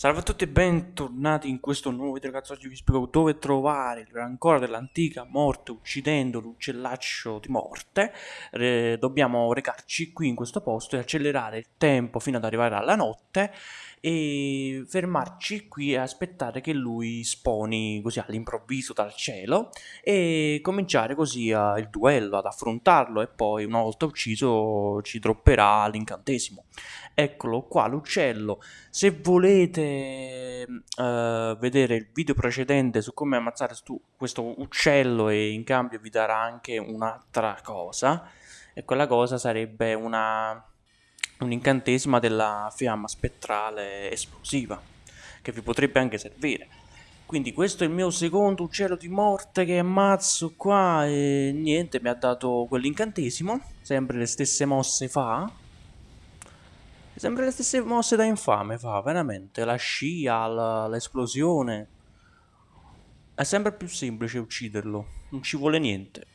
Salve a tutti e bentornati in questo nuovo video ragazzi, oggi vi spiego dove trovare il rancore dell'antica morte uccidendo l'uccellaccio di morte. Eh, Dobbiamo recarci qui in questo posto e accelerare il tempo fino ad arrivare alla notte e fermarci qui e aspettare che lui sponi così all'improvviso dal cielo e cominciare così il duello, ad affrontarlo e poi una volta ucciso ci dropperà l'incantesimo. Eccolo qua l'uccello, se volete uh, vedere il video precedente su come ammazzare questo uccello e in cambio vi darà anche un'altra cosa e quella cosa sarebbe una un incantesimo della fiamma spettrale esplosiva, che vi potrebbe anche servire. Quindi questo è il mio secondo uccello di morte che ammazzo qua e niente, mi ha dato quell'incantesimo, sempre le stesse mosse fa. Sempre le stesse mosse da infame fa, veramente, la scia, l'esplosione. È sempre più semplice ucciderlo, non ci vuole niente.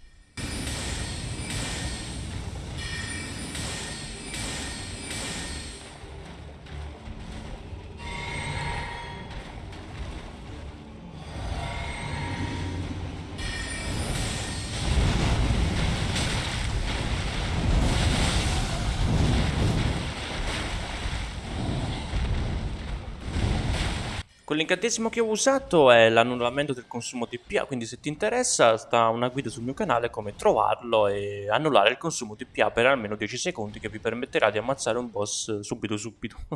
Quell'incantesimo che ho usato è l'annullamento del consumo TPA, quindi se ti interessa sta una guida sul mio canale come trovarlo e annullare il consumo TPA per almeno 10 secondi che vi permetterà di ammazzare un boss subito subito.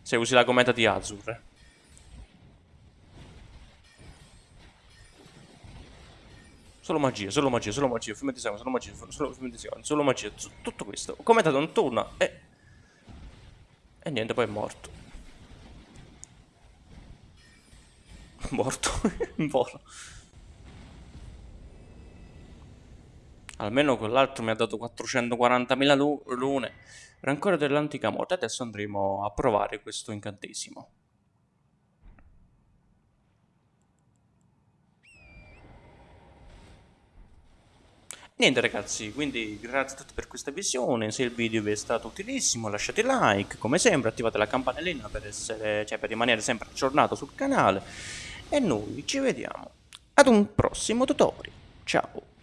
se usi la commenta di Azur. Eh. Solo magia, solo magia, solo magia, fiume di sangue, solo magia, solo fiume di sangue, solo magia, tutto questo. Commenta non torna e... E niente, poi è morto. morto in volo. Almeno quell'altro mi ha dato 440.000 lune. Rancore dell'antica morte. Adesso andremo a provare questo incantesimo. Niente ragazzi, quindi grazie a tutti per questa visione, se il video vi è stato utilissimo lasciate like, come sempre attivate la campanellina per, essere, cioè per rimanere sempre aggiornato sul canale e noi ci vediamo ad un prossimo tutorial. Ciao!